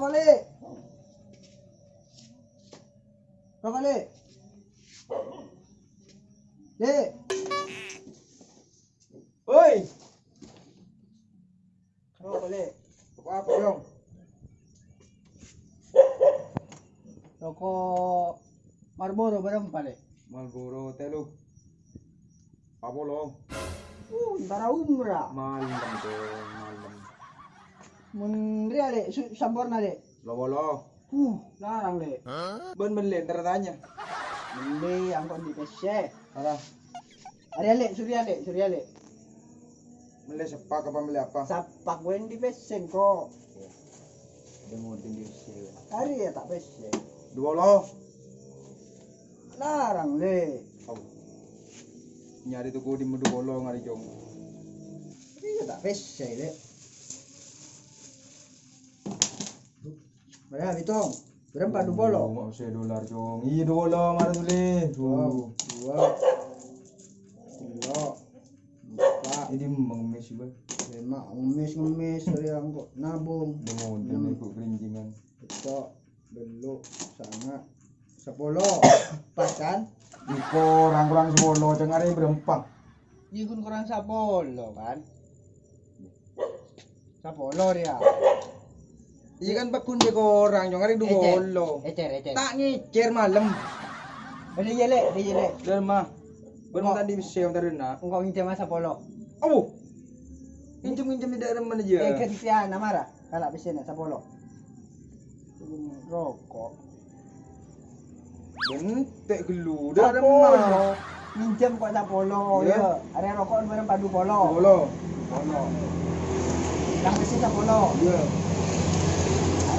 Brokoli. Brokoli. Dek. Oi. Brokoli. Apa dong? Toko Marlboro barang pale. Marlboro telu. Apa lo? Uh, umrah. Malam dong malam. Mun ria, Le. Su- Sampurna, Le. Lo lo. Uh, larang, Le. Ben ben le, ntar tanya. Beli angkot di PC. Apa? Arya, Le. Surya, Le. Surya, Le. Mele sepak apa mele apa? Sapak gue di PC kok. Dengutin di sini. Hari ya tak PC. Dua lo. Larang, Le. Oh. Nyari tuku di medu bolo ngari jong. Iya tak PC, Le. Berapa hitung? Berapa dua bolo? Nggak usah dolar jong. Iya dua lo mana tuh le? Dua, dua, tiga, empat, Ini mengemis juga. lima, ngemis ngemis dari angkot nabung, Dengutin ikut kerincingan. betok, beluk, sangat, sepuluh, pas kan? Iko kurang kurang sepuluh cengari berempat. Iya kun kurang sepuluh kan? Sepuluh dia. Iya kan bakun dia orang jong hari dua bolo. Ecer, ecer. Tak ngecer malam. Ada jele, ada jele. Dan mah. Ben Oh. tadi bisa yang tadi nak. Engkau ngincam masa sepuluh. Oh. Minjem minjem di daerah mana Eh, aja. kesian namara. Kalau bisa nak sepuluh. Rokok. Bentek gelu. Ada mah. Minjem kok sepuluh. Ya. Ya. Ada rokok barang padu polo. Bolo. Polo. Yang besi sepuluh. Iya.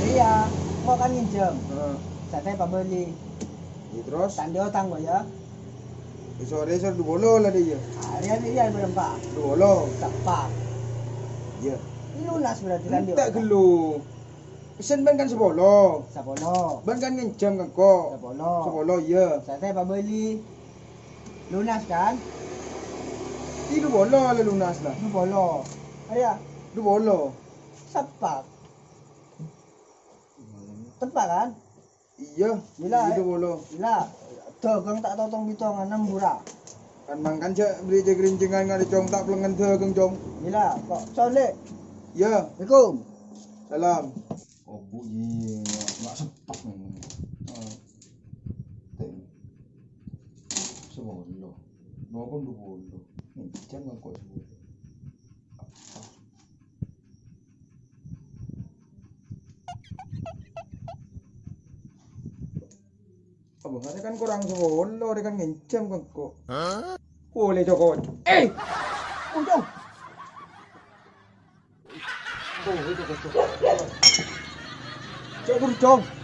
Ya. Kau kan minjem. Heeh. Saya pak beli. Ya, terus Tanda utang kok ya. sore sore dua bolo lah dia. Hari ini dia berempat. Dua bolo. Tepat. Iya. Lunas berarti kan dia. Tak gelu. Pesen ben kan sepuluh. Sepuluh. Ben kan ngencam kan kok. Sepuluh. Sepuluh iya. Saya pak beli. Lunas kan? Ini dua bolo lah lunas lah. Dua polo. Ayah. Dua bolo. Sepak. Tepat kan? Iya. Gila, Ini eh. bolo. Gila. Tuh, kang tak totong bitong enam burak. Kan mangkan cek beli cek kerincingan ngari cong tak pelengan keng cong. Gila, kok soleh. Ya. Assalamualaikum. Salam. Oh bu iya nggak sepak. Ah. Tem. Sebolo. Mau kan dua bolo. Nih jangan kok sebolo. Abang kan kurang sebolo, dia kan ngencam kan kok. Boleh Joko. Eh! Untung. Oh, itu. Cok, cok.